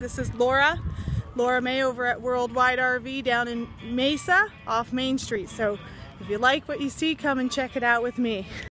This is Laura, Laura May over at Worldwide RV down in Mesa off Main Street. So if you like what you see, come and check it out with me.